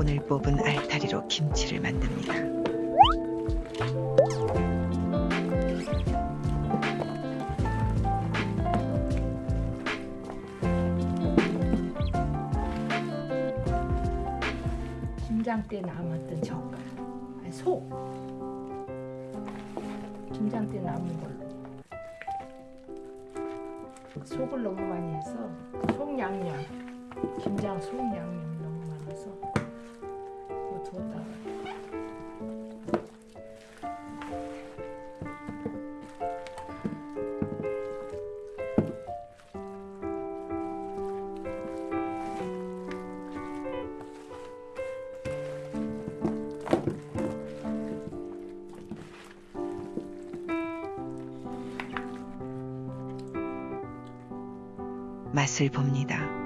오늘 뽑은 알타리로 김치를 만듭니다. 김장 때 남았던 젓갈. 아니 속 김장 때 남은 걸로 속을 너무 많이 해서 속 양념. 김장 속 양념이 너무 많아서 두었다가 맛을 봅니다.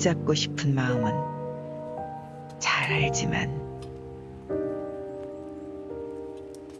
붙잡고 싶은 마음은 잘 알지만